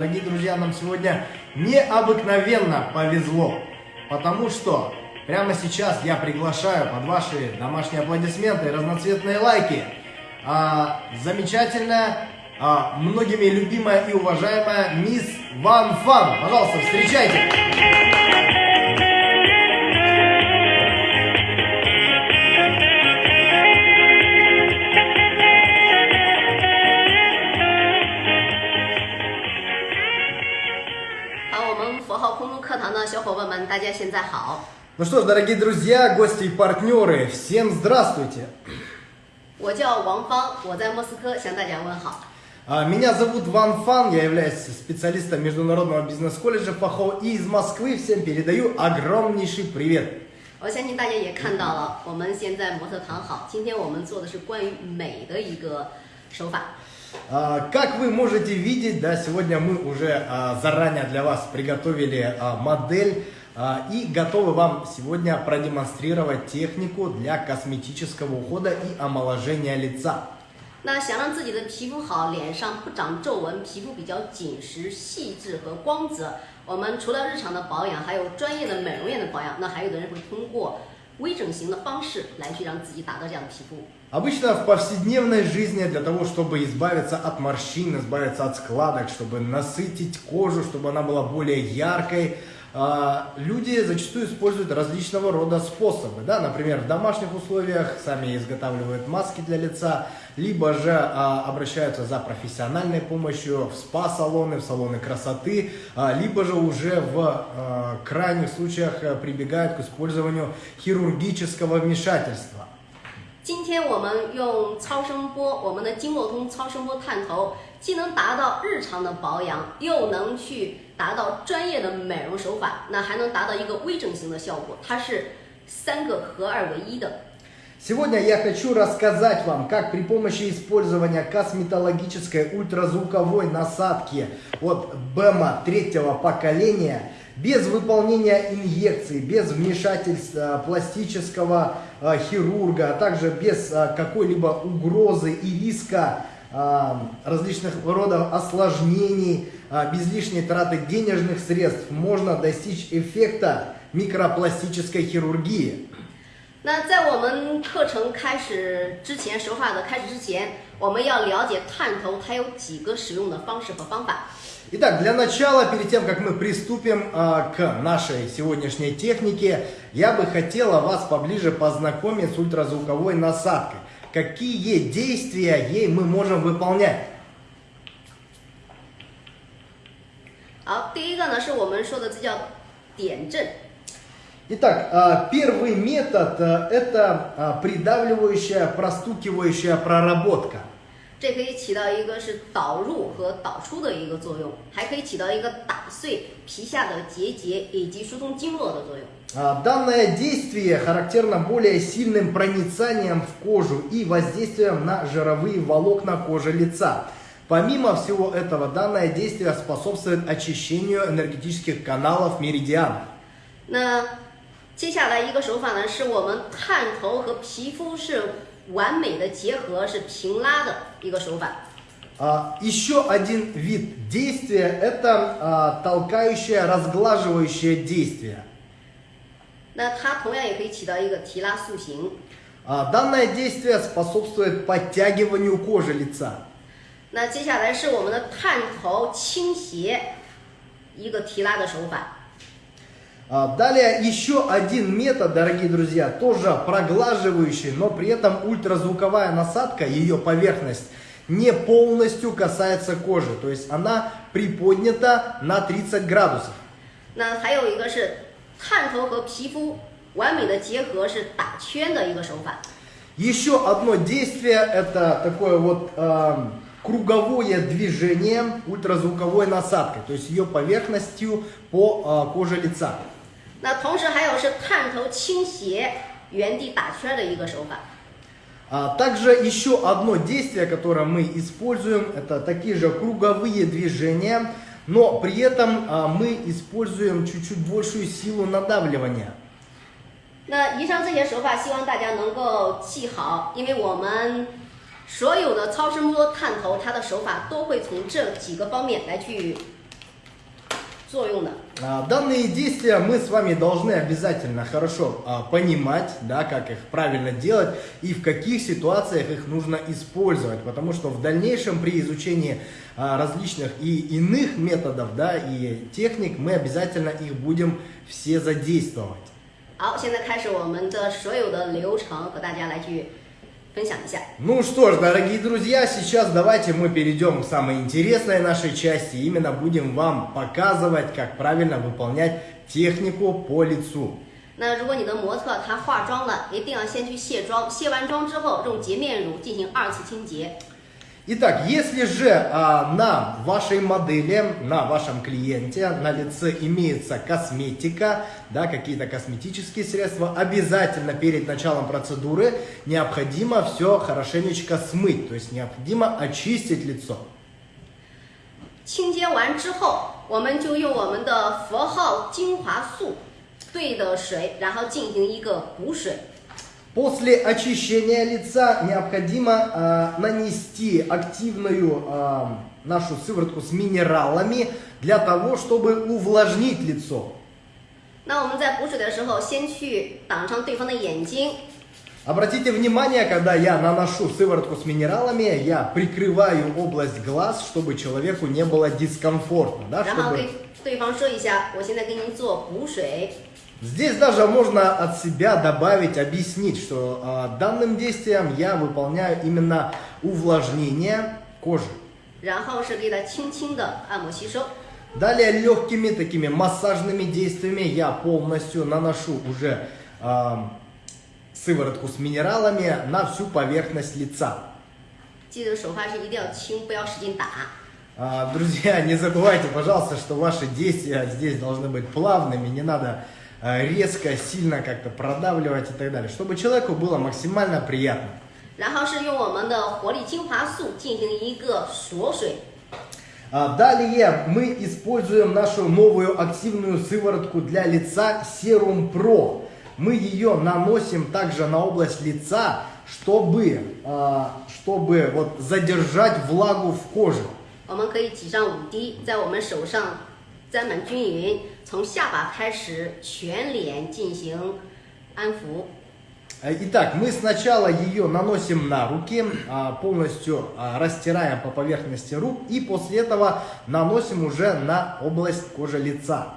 Дорогие друзья, нам сегодня необыкновенно повезло, потому что прямо сейчас я приглашаю под ваши домашние аплодисменты и разноцветные лайки а, замечательная, а, многими любимая и уважаемая мисс Ван Фан. Пожалуйста, встречайте. Ну что ж, дорогие друзья, гости и партнеры, всем здравствуйте! 我叫王芳，我在莫斯科向大家问好。 А, Меня зовут Ван Фан, я являюсь специалистом Международного бизнес-колледжа ФАХО и из Москвы всем передаю огромнейший привет. 我相信大家也看到了，我们现在模特躺好。今天我们做的是关于美的一个手法。 А, Как вы можете видеть, да, сегодня мы уже а, заранее для вас приготовили а, модель а, и готовы вам сегодня продемонстрировать технику для косметического ухода и омоложения лица. 那想让自己的皮肤好，脸上不长皱纹，皮肤比较紧实、细致和光泽，我们除了日常的保养，还有专业的美容院的保养。那还有的人会通过微整形的方式来去让自己达到这样的皮肤。 Обычно в повседневной жизни для того, чтобы избавиться от морщин, избавиться от складок, чтобы насытить кожу, чтобы она была более яркой, а, люди зачастую используют различного рода способы. Да? Например, в домашних условиях сами изготавливают маски для лица, либо же а, обращаются за профессиональной помощью в спа-салоны, в салоны красоты, а, либо же уже в а, крайних случаях а, прибегают к использованию хирургического вмешательства. 今天我们用超声波，我们的经络通超声波探头，既能达到日常的保养，又能去 达到专业的美容手法，那还能达到一个微整形的效果。它是三个合二为一的。 Сегодня я хочу рассказать вам, как при помощи использования косметологической ультразвуковой насадки от БЭМа третьего поколения, без выполнения инъекций, без вмешательства пластического э, хирурга, а также без э, какой-либо угрозы и риска э, различных родов осложнений, э, без лишней траты денежных средств можно достичь эффекта микропластической хирургии. 那在我们课程开始之前，手法的开始之前，我们要了解探头它有几个使用的方式和方法。 Итак, для начала, перед тем, как мы приступим а, к нашей сегодняшней технике, я бы хотела вас поближе познакомить с ультразвуковой насадкой. Какие действия ей мы можем выполнять? 好，第一个呢是我们说的这叫点阵。 Итак, а, первый метод а, это а, придавливающая, простукивающая проработка. 这可以起到一个是导入和导出的一个作用，还可以起到一个打碎皮下的结节以及疏通经络的作用。 А, Данное действие характерно более сильным проницанием в кожу и воздействием на жировые волокна кожи лица. Помимо всего этого, данное действие способствует очищению энергетических каналов меридианов. 那接下来一个手法呢，是我们探头和皮肤是完美的结合，是平拉的一个手法。 А, Еще один вид действия – это а, толкающее, разглаживающее действие. 那它同样也可以起到一个提拉塑形。 А, Данное действие способствует подтягиванию кожи лица. 那接下来是我们的探头倾斜，一个提拉的手法。 А, Далее еще один метод, дорогие друзья, тоже проглаживающий, но при этом ультразвуковая насадка, ее поверхность не полностью касается кожи, то есть она приподнята на 30 градусов. 那还有一个是探头和皮肤完美的结合，是打圈的一个手法。 Еще одно действие это такое вот эм, круговое движение ультразвуковой насадкой, то есть ее поверхностью по э, коже лица. 那同时还有是探头倾斜，原地打圈的一个手法。 А также еще одно действие, которое мы используем, это такие же круговые движения, но при этом а, мы используем чуть-чуть большую силу надавливания. 那以上这些手法，希望大家能够记好，因为我们 所有的超声波探头，它的手法都会从这几个方面来去 作用的。 А, Данные действия мы с вами должны обязательно хорошо а, понимать, да, как их правильно делать и в каких ситуациях их нужно использовать, потому что в дальнейшем при изучении а, различных и иных методов, да, и техник мы обязательно их будем все задействовать. 好，现在开始我们的所有的流程和大家来去 分享一下。 Ну что ж, дорогие друзья, сейчас давайте мы перейдем к самой интересной нашей части. Именно будем вам показывать, как правильно выполнять технику по лицу. 那如果你的模特她化妆了，一定要先去卸妆，卸完妆之后用洁面乳进行二次清洁。 Итак, если же а, на вашей модели, на вашем клиенте, на лице имеется косметика, да, какие-то косметические средства, обязательно перед началом процедуры необходимо все хорошенечко смыть, то есть необходимо очистить лицо. 清洁完之后，我们就用我们的佛号精华素兑的水，然后进行一个补水。 После очищения лица необходимо а, нанести активную а, нашу сыворотку с минералами для того, чтобы увлажнить лицо. 那我们在补水的时候，先去挡上对方的眼睛， Обратите внимание, когда я наношу сыворотку с минералами, я прикрываю область глаз, чтобы человеку не было дискомфортно. Да, 然后 чтобы... 跟对方说一下，我现在给您做补水。 Здесь даже можно от себя добавить, объяснить, что э, данным действием я выполняю именно увлажнение кожи. Далее легкими такими массажными действиями я полностью наношу уже э, сыворотку с минералами на всю поверхность лица. Друзья, не забывайте, пожалуйста, что ваши действия здесь должны быть плавными, не надо резко, сильно как-то продавливать и так далее, чтобы человеку было максимально приятно. 然后是用我们的活力精华素进行一个锁水。 А, Далее мы используем нашу новую активную сыворотку для лица Serum Pro. Мы ее nаносим также на область лица, чтобы, а, чтобы вот задержать влагу в коже. 我们可以挤上五滴，在我们手上沾满均匀， 从下巴开始全脸进行安抚。 Э, Итак, мы сначала ее наносим на руки, а, полностью а, растираем по поверхности рук и после этого наносим уже на область кожи лица.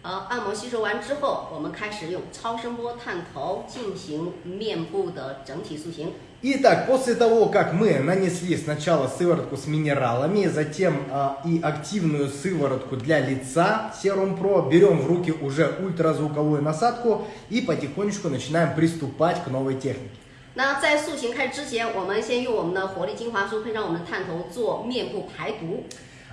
好，按摩吸收完之后，我们开始用超声波探头进行面部的整体塑形。 Итак, после того, как мы нанесли сначала сыворотку с минералами, затем а, и активную сыворотку для лица Serum Pro, берем в руки уже ультразвуковую насадку и потихонечку начинаем приступать к новой технике. 那在塑形开始之前，我们先用我们的活力精华素配上我们的探头做面部排毒。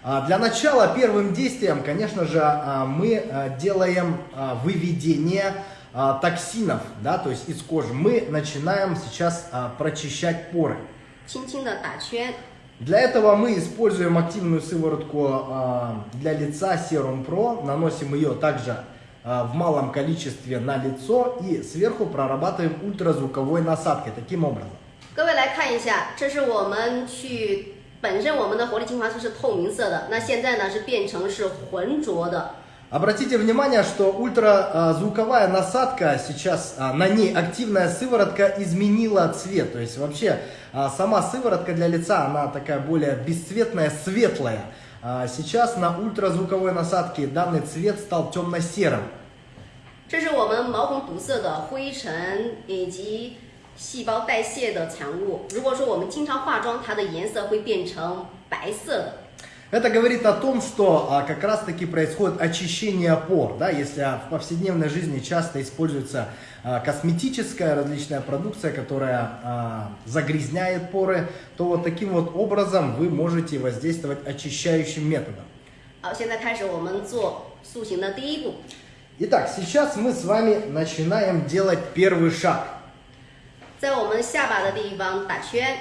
А, Для начала первым действием, конечно же, а, мы а, делаем а, выведение а, токсинов, да, то есть из кожи. Мы начинаем сейчас а, прочищать поры. 轻轻的打圈， Для этого мы используем активную сыворотку а, для лица Serum Pro, наносим ее также а, в малом количестве на лицо и сверху прорабатываем ультразвуковой насадкой таким образом. 各位来看一下，这是我们去本身我们的活力精华素是透明色的，那现在呢是变成是浑浊的。 Обратите внимание, что ультразвуковая насадка сейчас, а, на ней активная сыворотка изменила цвет. То есть вообще а, сама сыворотка для лица, она такая более бесцветная, светлая. А Сейчас на ультразвуковой насадке данный цвет стал темно-серым. 这是我们毛孔堵塞的灰尘以及细胞代谢的产物。如果说我们经常化妆，它的颜色会变成白色的。 Это говорит о том, что а, как раз таки происходит очищение пор. Да? Если а, в повседневной жизни часто используется а, косметическая различная продукция, которая а, загрязняет поры, то вот таким вот образом вы можете воздействовать очищающим методом. 好，现在开始我们做塑形的第一步。 Итак, сейчас мы с вами начинаем делать первый шаг. 在我们下巴的地方打圈，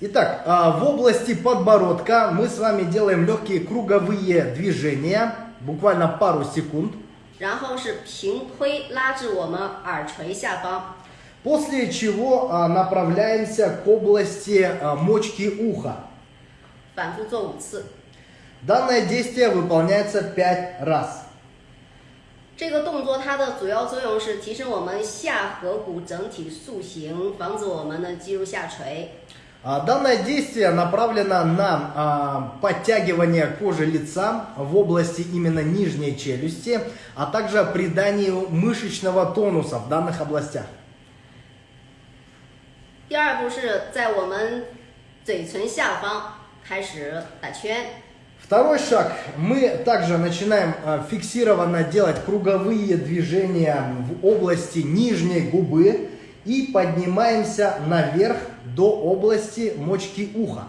Итак, а, в области подбородка мы с вами делаем легкие круговые движения, буквально пару секунд. 然后是平推拉至我们耳垂下方。 После чего а, направляемся к области а, мочки уха. 反复做五次。 Данное действие выполняется 5 раз. 这个动作它的主要作用是提升我们下颌骨整体塑形，防止我们的肌肉下垂。 А, Данное действие направлено на а, подтягивание кожи лица в области именно нижней челюсти, а также приданию мышечного тонуса в данных областях. 第二步是在我们嘴唇下方开始打圈， Второй шаг. Мы также начинаем а, фиксированно делать круговые движения в области нижней губы и поднимаемся наверх до области мочки уха.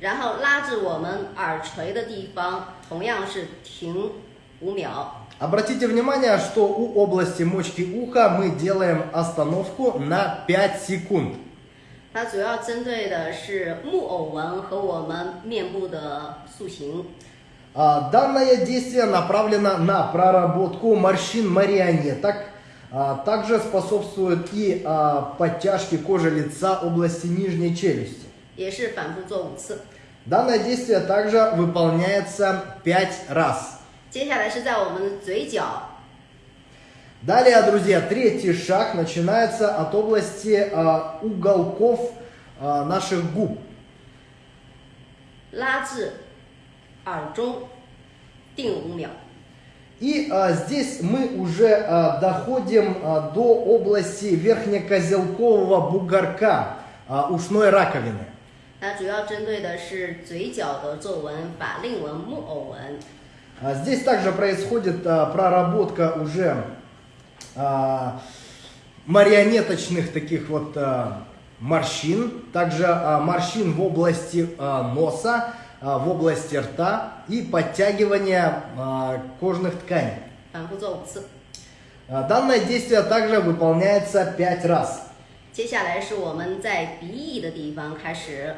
然后拉至我们耳垂的地方，同样是停五秒。 Обратите внимание, что у области мочки уха мы делаем остановку на 5 секунд. 它主要针对的是木偶纹和我们面部的塑形。 А, Данное действие направлено на проработку морщин марионеток, а, также способствует и а, подтяжке кожи лица области нижней челюсти. 也是反复做五次。 Данное действие также выполняется 5 раз. 接下来是在我们的嘴角 Далее, друзья, третий шаг начинается от области а, уголков а, наших губ. 拉至耳中，定五秒。 И а, здесь мы уже а, доходим а, до области верхнекозелкового бугорка а, ушной раковины. 它主要针对的是嘴角的皱纹、法令纹、木偶纹。 А, Здесь также происходит а, проработка уже а, марионеточных таких вот а, морщин, также а, морщин в области а, носа, а, в области рта и подтягивания а, кожных тканей. 反复做五次。 А, Данное действие также выполняется 5 раз. 接下来是我们在鼻翼的地方开始，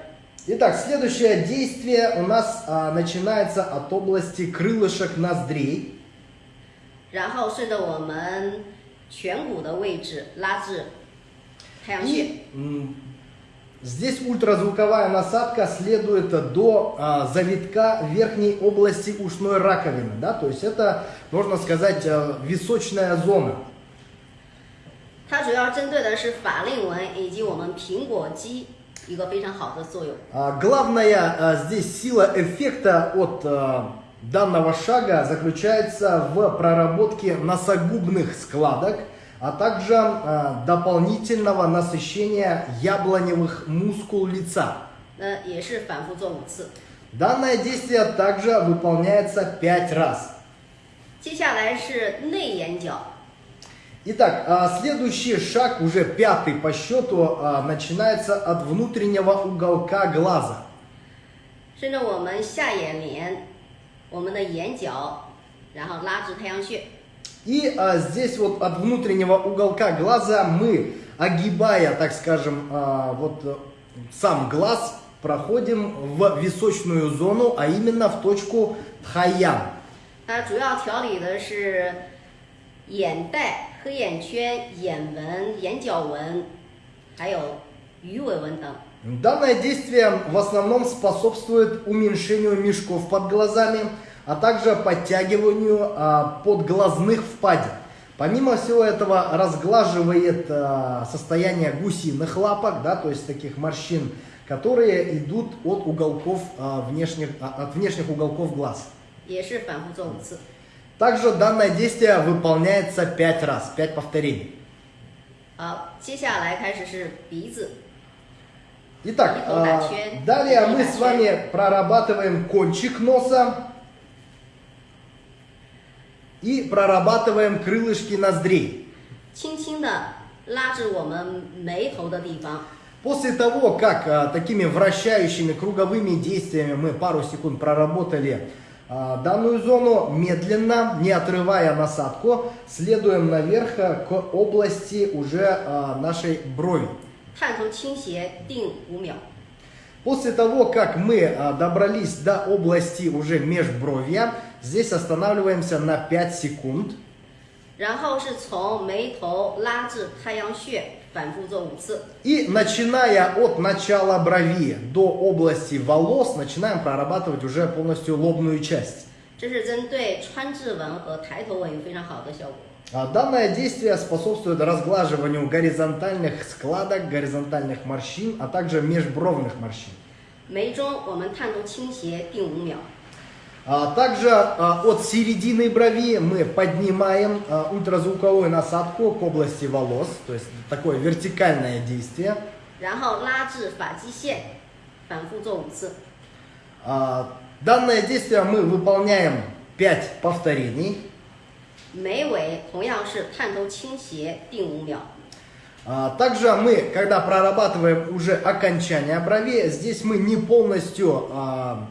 Итак, следующее действие у нас а, начинается от области крылышек ноздрей. 然后顺着我们颧骨的位置拉至太阳穴。 И м, здесь ультразвуковая насадка следует до а, завитка верхней области ушной раковины. Да? То есть это, можно сказать, а, височная зона. 它主要针对的是法令纹以及我们苹果肌一个非常好的作用。 А, Главная а, здесь сила эффекта от а, данного шага заключается в проработке носогубных складок, а также а, дополнительного насыщения яблоневых мускул лица. 那也是反复做五次。 Данное действие также выполняется 5 раз. 接下来是内眼角， Итак, а, следующий шаг, уже пятый по счету, а, начинается от внутреннего уголка глаза. 顺着我们下眼帘，我们的眼角，然后拉至太阳穴。 И а, здесь вот от внутреннего уголка глаза мы, огибая, так скажем, а, вот э, сам глаз, проходим в височную зону, а именно в точку тхаян. 它主要调理的是眼袋、黑眼圈、眼纹、眼角纹，还有鱼尾纹等。 Данное действие в основном способствует уменьшению мешков под глазами, а также подтягиванию а, подглазных впадин. Помимо всего этого разглаживает а, состояние гусиных лапок, да, то есть таких морщин, которые идут от уголков а, внешних, а, от внешних уголков глаз. Также данное действие выполняется 5 раз, 5 повторений. Итак, далее мы с вами прорабатываем кончик носа. и прорабатываем крылышки ноздрей. 轻轻的拉至我们眉头的地方。 После того, как а, такими вращающими круговыми действиями мы пару секунд проработали а, данную зону, медленно, не отрывая насадку, следуем наверх а, к области уже а, нашей брови. 探头倾斜，定五秒。 После того, как мы а, добрались до области уже межбровья, здесь останавливаемся на 5 секунд. 然后是从眉头拉至太阳穴， 反复做五次。 И начиная от начала брови до области волос, начинаем прорабатывать уже полностью лобную часть. 这是针对川字纹和抬头纹有非常好的效果。 А Данное действие способствует разглаживанию горизонтальных складок, горизонтальных морщин, а также межбровных морщин. 眉中我们探头倾斜定五秒， А Также а, от середины брови мы поднимаем а, ультразвуковую насадку к области волос, то есть такое вертикальное действие. 然后拉至发际线，反复做五次。 А, Данное действие мы выполняем 5 повторений. 眉尾同样是探头倾斜定五秒。 А, Также мы, когда прорабатываем уже окончание брови, здесь мы не полностью а,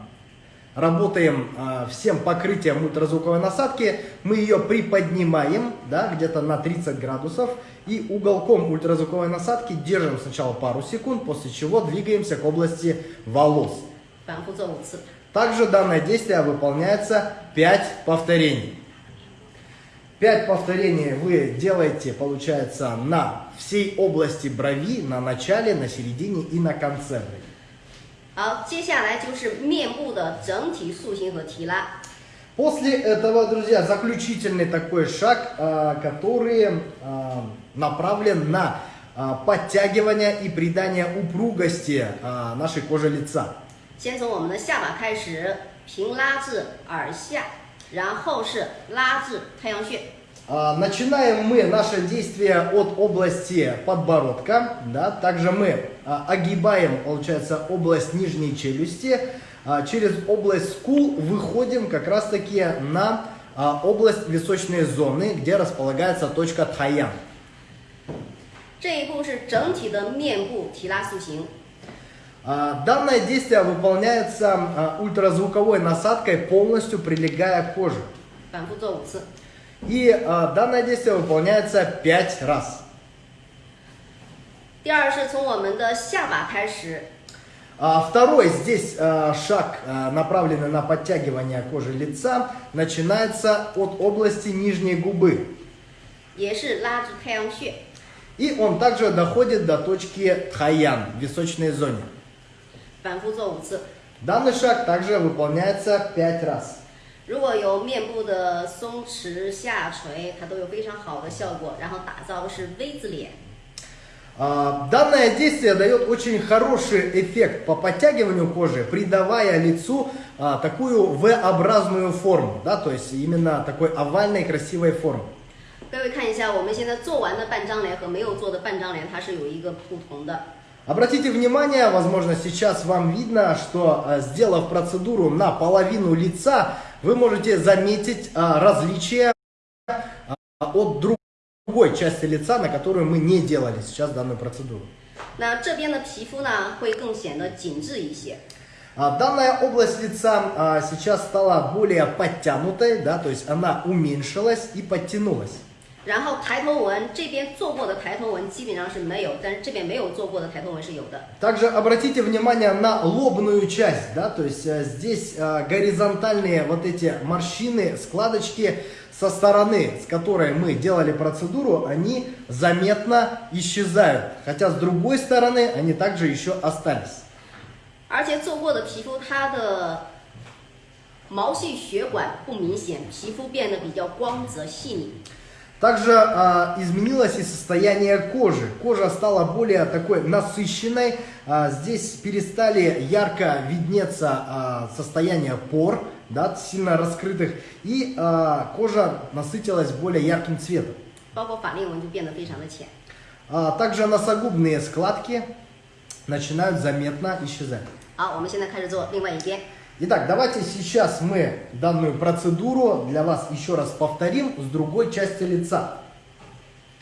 работаем э, всем покрытием ультразвуковой насадки, мы ее приподнимаем, да, где-то на 30 градусов, и уголком ультразвуковой насадки держим сначала пару секунд, после чего двигаемся к области волос. Также данное действие выполняется 5 повторений. 5 повторений вы делаете, получается, на всей области брови, на начале, на середине и на конце брови. 好，接下来就是面部的整体塑形和提拉。 После этого, друзья, заключительный такой шаг, а, который а, направлен на а, подтягивание и придание упругости а, нашей кожи лица. 先从我们的下巴开始，平拉至耳下，然后是拉至太阳穴。 А, Начинаем мы наше действие от области подбородка, да, также мы а, огибаем, получается, область нижней челюсти, а, через область скул выходим как раз таки на а, область височной зоны, где располагается точка Тхаян. 这一步是整体的面部提拉塑形。 А, Данное действие выполняется а, ультразвуковой насадкой, полностью прилегая к коже. 反复做五次。 И а, данное действие выполняется 5 раз. 第二是从我们的下巴开始， А, Второй здесь а, шаг, а, направленный на подтягивание кожи лица, начинается от области нижней губы. 也是拉至太阳穴。 И он также доходит до точки Тхаян, в височной зоне. 反复做五次。 Данный шаг также выполняется 5 раз. 如果有面部的松弛下垂，它都有非常好的效果，然后打造是 V 字脸。 А, Данное действие дает очень хороший эффект по подтягиванию кожи, придавая лицу а, такую V-образную форму, да, то есть именно такой овальной красивой формы. 各位看一下，我们现在做完的半张脸和没有做的半张脸，它是有一个不同的。 Обратите внимание, возможно, сейчас вам видно, что э, сделав процедуру на половину лица, вы можете заметить а, различия а, от друг- другой части лица, на которую мы не делали сейчас данную процедуру. 那这边的皮肤呢，会更显得紧致一些。 А, Данная область лица а, сейчас стала более подтянутой, да, то есть она уменьшилась и подтянулась. 然后抬头纹这边做过的抬头纹基本上是没有，但是这边没有做过的抬头纹是有的。 Также обратите внимание на лобную часть, да, то есть э, здесь э, горизонтальные вот эти морщины, складочки со стороны, с которой мы делали процедуру, они заметно исчезают, хотя с другой стороны они также еще остались. 而且做过的皮肤它的毛细血管不明显，皮肤变得比较光泽细腻。 Также э, изменилось и состояние кожи. Кожа стала более такой насыщенной. А, здесь перестали ярко виднеться э, состояние пор, да, сильно раскрытых. И э, кожа насытилась более ярким цветом. 包括法令纹就变得非常的浅。 А, также носогубные складки начинают заметно исчезать. 好，我们现在开始做另外一边。 Итак, давайте сейчас мы данную процедуру для вас еще раз повторим с другой части лица.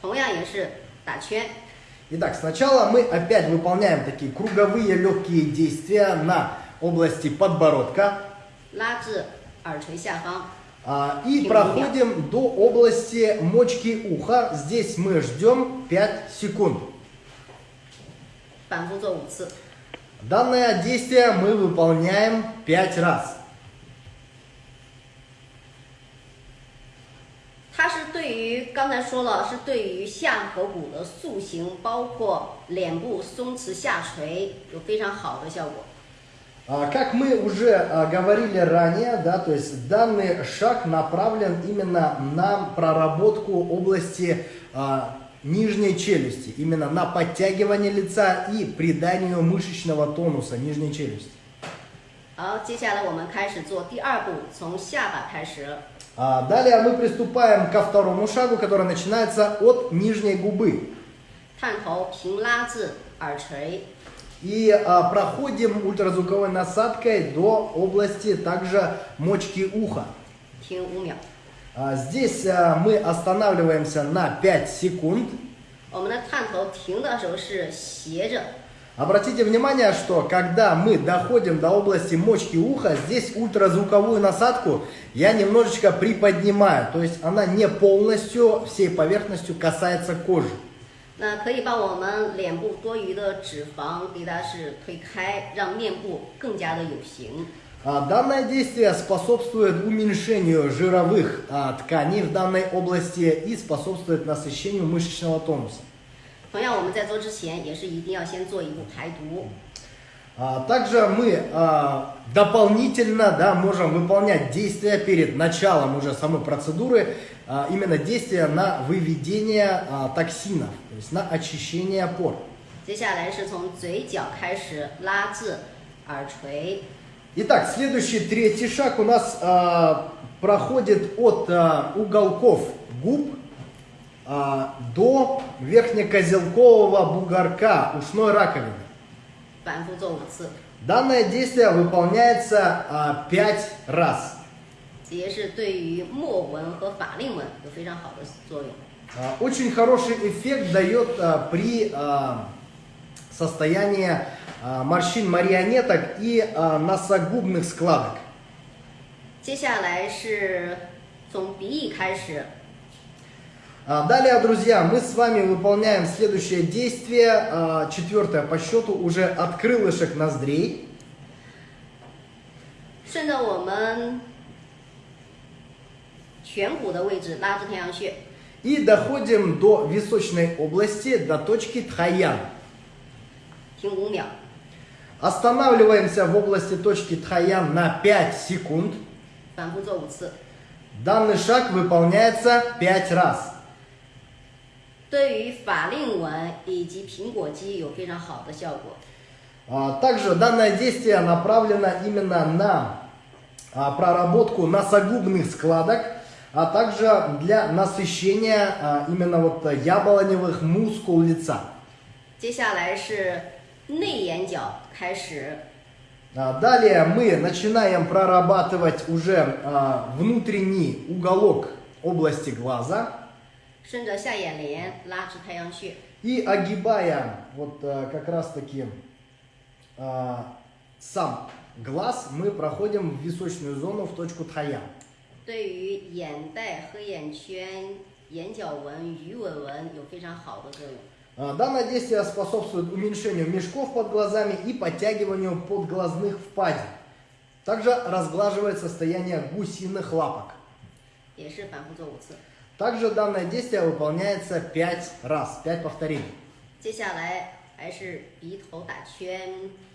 同样也是打圈， Итак, сначала мы опять выполняем такие круговые легкие действия на области подбородка 拉至耳垂下方， а, и Фигура. проходим до области мочки уха. Здесь мы ждем 5 секунд. 反复做五次。 Данное действие мы выполняем 5 раз. 它是对 对于刚才说了，是对于下颌骨的塑形，包括脸部松弛下垂，有非常好的效果。 А, Как мы уже а, говорили ранее, да, то есть данный шаг направлен именно на проработку области а, нижней челюсти, именно на подтягивание лица и приданию мышечного тонуса нижней челюсти. 好，接下来我们开始做第二步，从下巴开始。 А, Далее мы приступаем ко второму шагу, который начинается от нижней губы. 探头平拉至耳垂， И а, проходим ультразвуковой насадкой до области также мочки уха. 停五秒。 А, Здесь а, мы останавливаемся на 5 секунд. 我们的探头停的时候是斜着， Обратите внимание, что когда мы доходим до области мочки уха, здесь ультразвуковую насадку я немножечко приподнимаю. То есть она не полностью всей поверхностью касается кожи. 那可以把我们脸部多余的脂肪给它是推开，让面部更加的有型。 А, Данное действие способствует уменьшению жировых а, тканей в данной области и способствует насыщению мышечного тонуса. 同样，我们在做之前也是一定要先做一步排毒。 А, Также мы а, дополнительно да, можем выполнять действия перед началом уже самой процедуры, а, именно действия на выведение а, токсинов, то есть на очищение пор. 接下来是从嘴角开始拉至耳垂， Итак, следующий третий шаг у нас а, проходит от а, уголков губ а, до верхнекозелкового бугорка ушной раковины. Данное действие выполняется а, 5 раз. Очень хороший эффект дает а, при а, состоянии а, морщин марионеток и а, носогубных складок. 接下来是从鼻翼开始， А, Далее, друзья, мы с вами выполняем следующее действие, а, четвертое по счету, уже от крылышек ноздрей. 顺着我们颧骨的位置拉至太阳穴， И доходим до височной области, до точки Тхаян. 停五秒。 Останавливаемся в области точки Тхаян на 5 секунд. 反复做五次。 Данный шаг выполняется 5 раз. 对于法令纹以及苹果肌有非常好的效果。 А, Также данное действие направлено именно на а, проработку носогубных складок, а также для насыщения а, именно вот яблоневых мускул лица. 接下来是 内眼角开始， А, Далее мы начинаем прорабатывать уже а, внутренний уголок области глаза 顺着下眼帘拉至太阳穴， и огибая вот а, как раз таки а, сам глаз, мы проходим в височную зону в точку Тхаян. 对于眼袋、黑眼圈、眼角纹、鱼尾纹有非常好的作用。 А, Данное действие способствует уменьшению мешков под глазами и подтягиванию подглазных впадин. Также разглаживает состояние гусиных лапок. 也是反复做五次。 Также данное действие выполняется 5 раз, 5 повторений. 接下来还是鼻头打圈、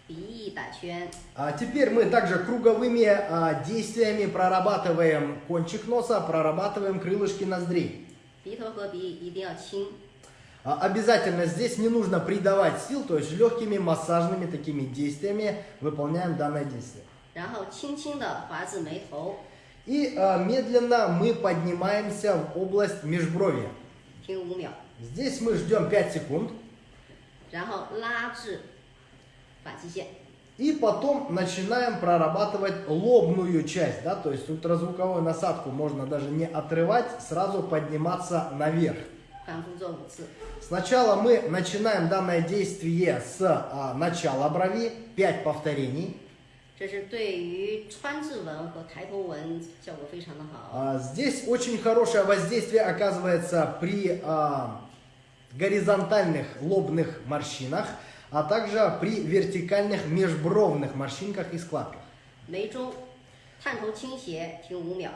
鼻翼打圈， А теперь мы также круговыми а, действиями прорабатываем кончик носа, прорабатываем крылышки ноздрей. 鼻头和鼻翼一定要轻， А, а обязательно здесь не нужно придавать сил, то есть легкими массажными такими действиями выполняем данное действие. И а, медленно мы поднимаемся в область межброви. Здесь мы ждем 5 секунд. И потом начинаем прорабатывать лобную часть, да, то есть ультразвуковую насадку можно даже не отрывать, сразу подниматься наверх. 反复做五次。 Сначала мы начинаем данное действие с а, начала брови, 5 повторений. 这是对于川字纹和抬头纹效果非常的好。 А, Здесь очень хорошее воздействие оказывается при а, горизонтальных лобных морщинах, а также при вертикальных межбровных морщинках и складках. 眉中探头倾斜，停五秒，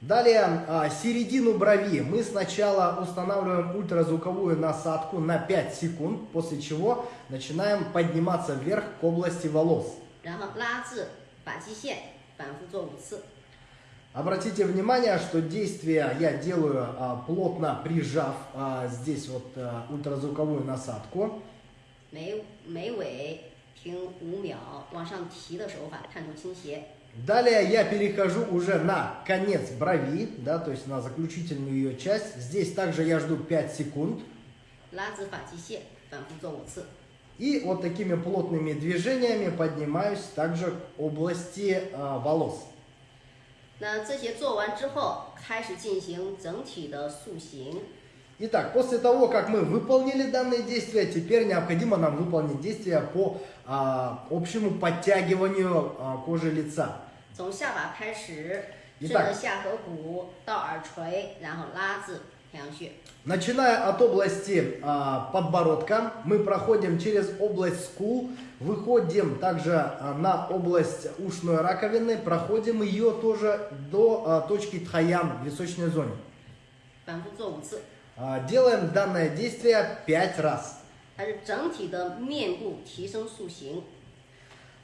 Далее, а, середину брови мы сначала устанавливаем ультразвуковую насадку на 5 секунд, после чего начинаем подниматься вверх к области волос. 然后拉至发际线，反复做五次。 Обратите внимание, что действие я делаю а, плотно прижав а, здесь вот а, ультразвуковую насадку. 眉眉尾停五秒，往上提的手法，探头倾斜。 Далее я перехожу уже на конец брови, да, то есть на заключительную ее часть. Здесь также я жду 5 секунд. 拉至发际线，反复做五次。 И вот такими плотными движениями поднимаюсь также к области а, волос. 那这些做完之后，开始进行整体的塑形。 Итак, после того, как мы выполнили данные действия, теперь необходимо нам выполнить действия по а, общему подтягиванию а, кожи лица. 从下巴开始，一半顺着下颌骨到耳垂，然后拉至太阳穴。 Начиная от области а, подбородка, мы проходим через область скул, выходим также а, на область ушной раковины, проходим ее тоже до а, точки тхаян в височной зоне. 反复做五次， А, делаем данное действие 5 раз. 它是整体的面部提升塑形。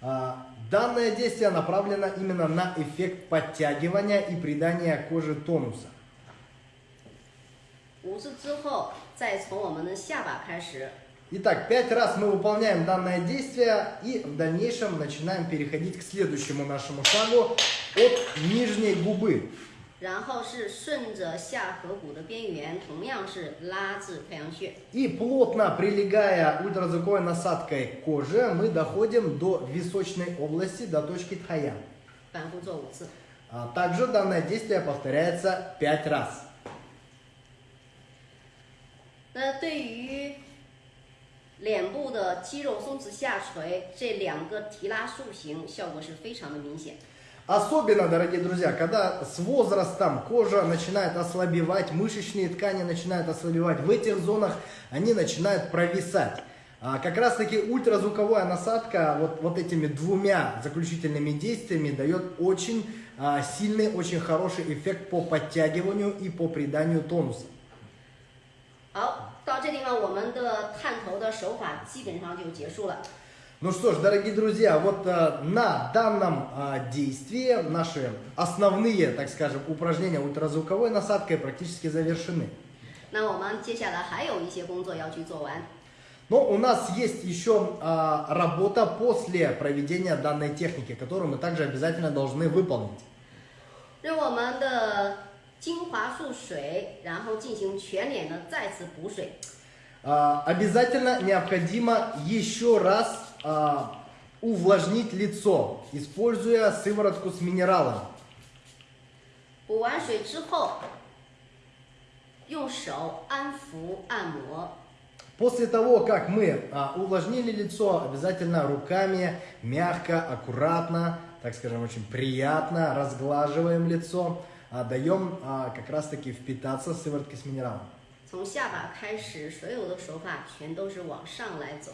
А, Данное действие направлено именно на эффект подтягивания и придания коже тонуса. 五次之后，再从我们的下巴开始， Итак, пять раз мы выполняем данное действие и в дальнейшем начинаем переходить к следующему нашему шагу от нижней губы. 然后是顺着下颌骨的边缘，同样是拉至太阳穴。 И плотно прилегая ультразвуковой насадкой к коже, мы доходим до височной области, до точки тхаян. 反复做五次。 А Также данное действие повторяется 5 раз. 那对于脸部的肌肉松弛下垂，这两个提拉塑形效果是非常的明显。 Особенно, дорогие друзья, когда с возрастом кожа начинает ослабевать, мышечные ткани начинают ослабевать, в этих зонах они начинают провисать. А как раз таки ультразвуковая насадка вот, вот этими двумя заключительными действиями дает очень а, сильный, очень хороший эффект по подтягиванию и по приданию тонуса. 好，到这地方我们的探头的手法基本上就结束了。 Ну что ж, дорогие друзья, вот э, на данном э, действии наши основные, так скажем, упражнения ультразвуковой насадкой практически завершены. 那我们接下来还有一些工作要去做完。 Но у нас есть еще а, работа после проведения данной техники, которую мы также обязательно должны выполнить. 用我们的精华素水，然后进行全脸的再次补水。 А, обязательно необходимо еще раз а, увлажнить лицо, используя сыворотку с минералом. 补完水之后，用手安抚按摩。 После того, как мы а, увлажнили лицо, обязательно руками мягко, аккуратно, так скажем, очень приятно разглаживаем лицо, а, даем а, как раз таки впитаться сывороткой с минералом. 从下巴开始，所有的手法全都是往上来走。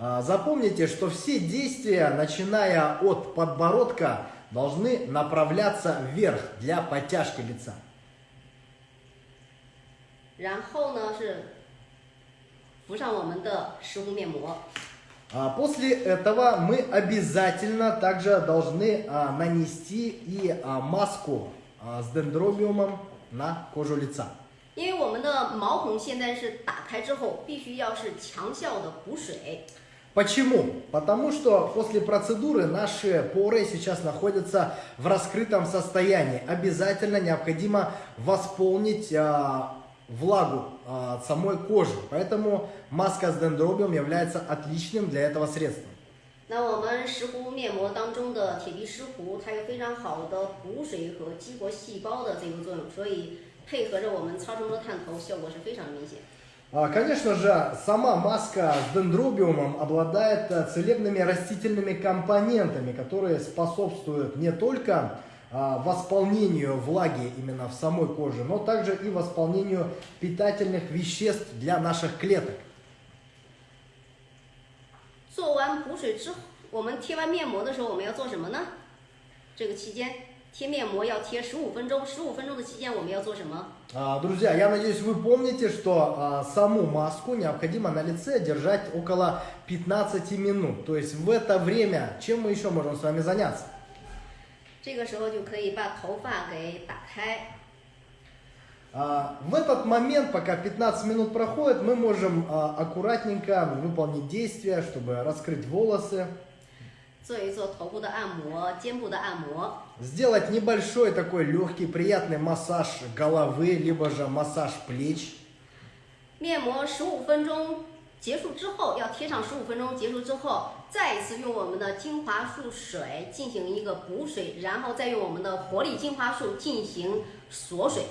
А, Запомните, что все действия, начиная от подбородка, должны направляться вверх для подтяжки лица. 然后呢是敷上我们的石斛面膜。 А, После этого мы обязательно также должны а, нанести и а, маску а, с дендробиумом на кожу лица. 因为我们的毛孔现在是打开之后，必须要是强效的补水。 Почему? Потому что после процедуры наши поры сейчас находятся в раскрытом состоянии. Обязательно необходимо восполнить а, влагу а, от самой кожи. Поэтому маска с дендробиум является отличным для этого средством. 那我们石斛面膜当中的铁皮石斛，它有非常好的补水和激活细胞的这个作用，所以配合着我们超声波探头，效果是非常明显。 А, Конечно же, сама маска с дендробиумом обладает э, целебными растительными компонентами, которые способствуют не только а, восполнению влаги именно в самой коже, но также и восполнению питательных веществ для наших клеток. 做完补水之后，我们贴完面膜的时候，我们要做什么呢？这个期间， 贴面膜要贴十五分钟，十五分钟的期间我们要做什么？ А, Друзья, я надеюсь, вы помните, что а, саму маску необходимо на лице держать около 15 минут. То есть в это время чем мы еще можем с вами заняться? 这个时候就可以把头发给打开， А, В этот момент, пока 15 минут проходит, мы можем а, аккуратненько выполнить действия, чтобы раскрыть волосы, 做一做头部的按摩、肩部的按摩。 сделать небольшой такой легкий, приятный массаж головы, либо же массаж плеч. 面膜十五分钟结束之后，要贴上十五分钟结束之后，再一次用我们的精华素水进行一个补水，然后再用我们的活力精华素进行锁水。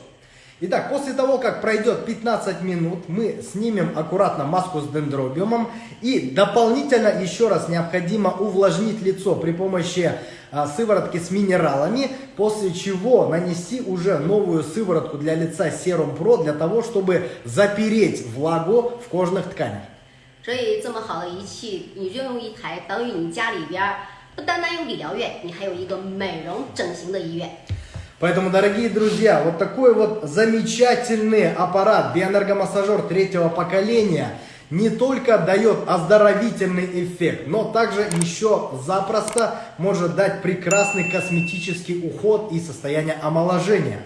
Итак, после того, как пройдет 15 минут, мы снимем аккуратно маску с дендробиумом и дополнительно еще раз необходимо увлажнить лицо при помощи а, сыворотки с минералами, после чего нанести уже новую сыворотку для лица Serum Pro для того, чтобы запереть влагу в кожных тканях. 所以这么好的仪器，你就用一台，等于你家里边儿不单单有理疗院，你还有一个美容整形的医院。 Поэтому, дорогие друзья, вот такой вот замечательный аппарат, биоэнергомассажер третьего поколения, не только дает оздоровительный эффект, но также еще запросто может дать прекрасный косметический уход и состояние омоложения.